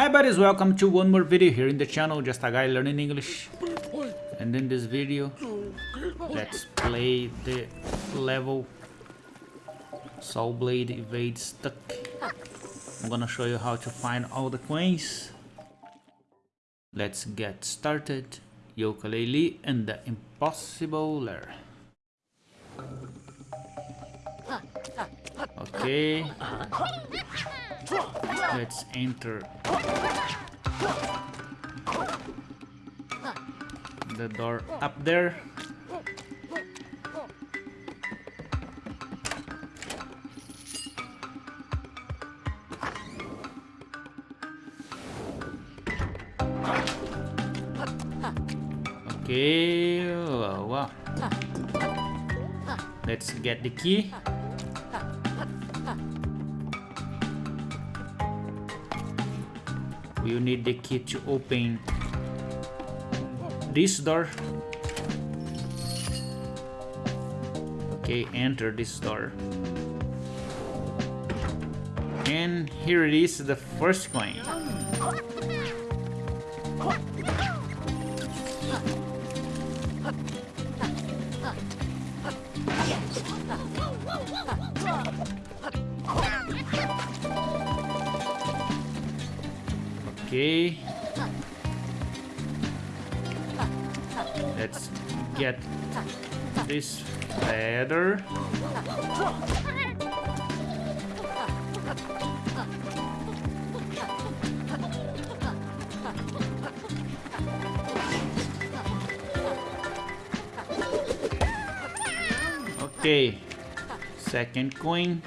Hi buddies, welcome to one more video here in the channel, just a guy learning English. And in this video, let's play the level Soul Blade Evade Stuck. I'm gonna show you how to find all the coins. Let's get started. Yooka-Laylee and the Impossible Lair. Okay. Let's enter the door up there. Okay, uh, wow. Let's get the key. You need the key to open this door. Okay enter this door. And here it is the first coin Okay. Let's get this feather. Okay. Second coin.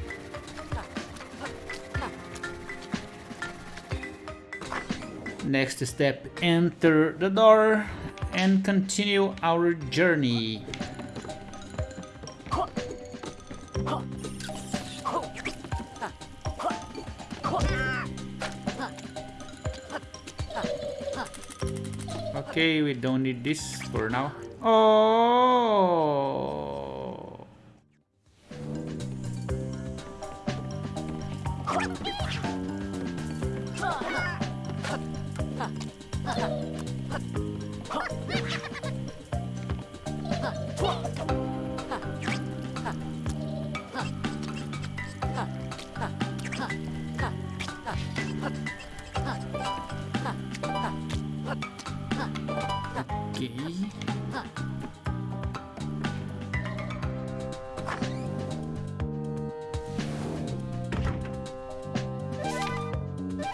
Next step, enter the door and continue our journey. Okay, we don't need this for now. Oh!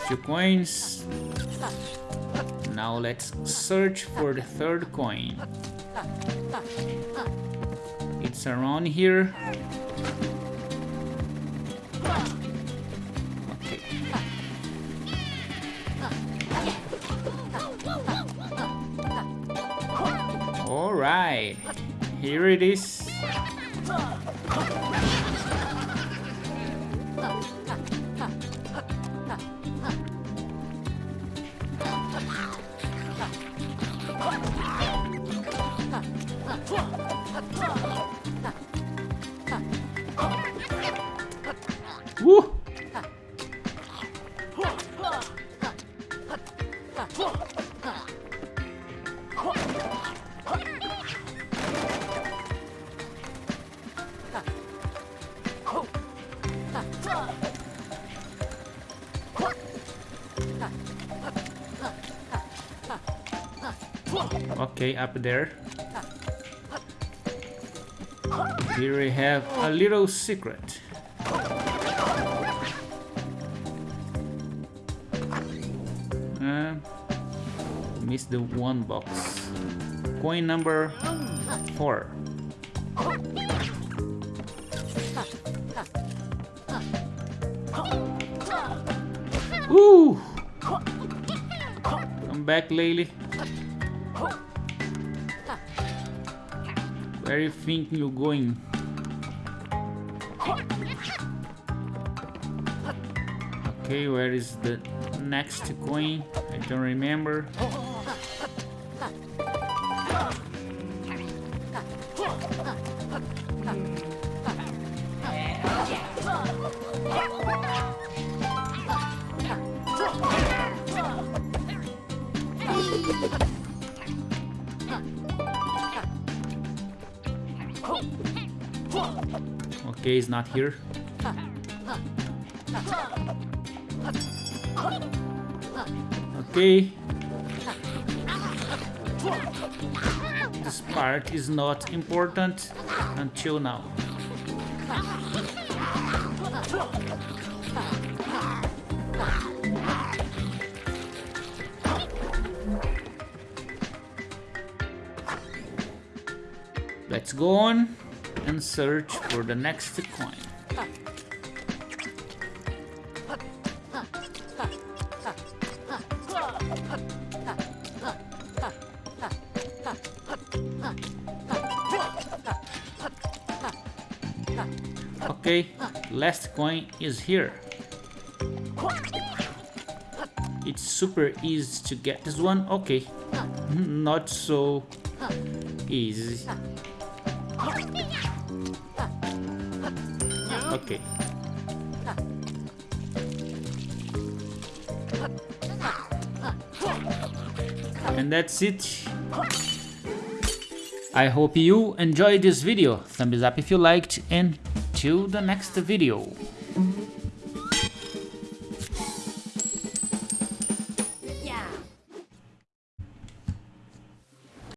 Two coins. Now let's search for the third coin. It's around here. Alright, here it is. Okay, up there. Here we have a little secret. Uh, missed the one box. Coin number four. Ooh! Come back, Laylee. Where you think you're going? Okay, where is the next coin? I don't remember. Okay, he's not here. Okay. This part is not important until now. Let's go on and search for the next coin. Okay, last coin is here. It's super easy to get this one. Okay, not so easy. Okay. And that's it. I hope you enjoyed this video. Thumbs up if you liked and till the next video.